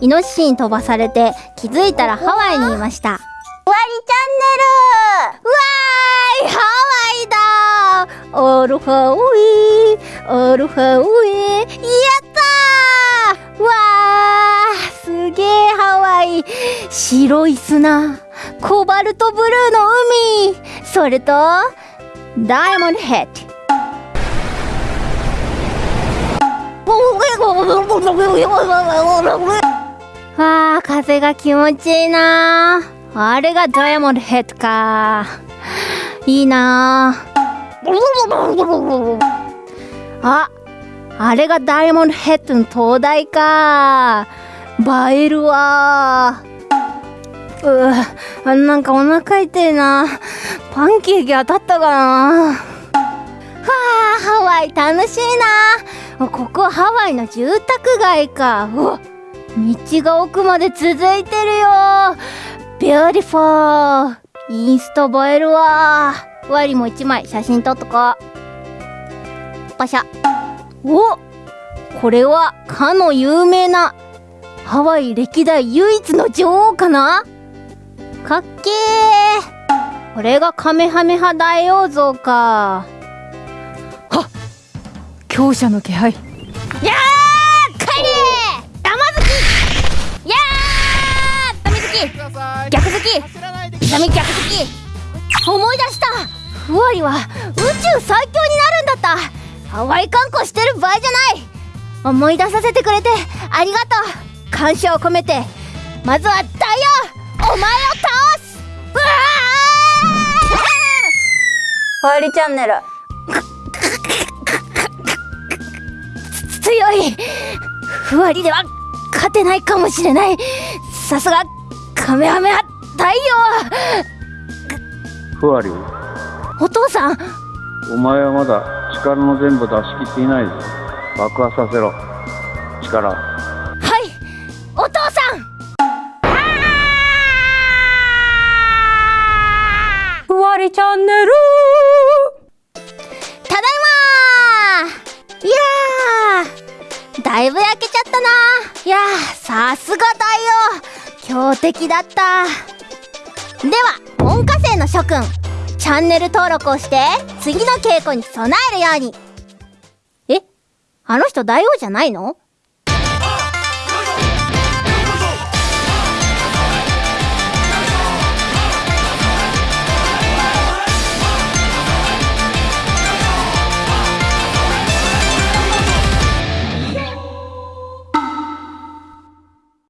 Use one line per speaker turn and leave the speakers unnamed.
イノシシに飛ばされて気づいたらハワイにいました。わ
わりチ
ーいハワイだ。オルハウイオルハウイやったー。わーすげえハワイ。白い砂。コバルトブルーの海。それとダイヤモンドヘッドわあ風が気持ちいいな。あれがダイヤモンドヘッドか。いいな。ああれがダイヤモンドヘッドの灯台か。映えるわ。ううなんかお腹痛いな。パンケーキ当たったかな。はあハワイ楽しいな。ここハワイの住宅街か。うわっ道が奥まで続いてるよ。 beautiful インスタ映えるわ。ワイも一枚写真撮っとこ。うパシャ。おこれはかの有名なハワイ歴代唯一の女王かな？かっけー。これがカメハメハ大王像か。
は強者の気配。
きダメ逆好き思い出した。ふわりは宇宙最強になるんだった。ハワイ観光してる場合じゃない。思い出させてくれてありがとう。感謝を込めてまずはダイヤお前を倒す。うわ
ー！わりチャンネル。
強いふわりでは勝てないかもしれないさすがカメハメハ太
陽ふわり。
お父さん。
お前はまだ力の全部出し切っていないぞ。爆破させろ。力。
はい。お父さん。
ふわりチャンネル。
ただいまいやー。だいぶ焼けちゃったな。いやさすが太陽強敵だったでは門下生の諸君チャンネル登録をして次の稽古に備えるように。えあの人大王じゃないの？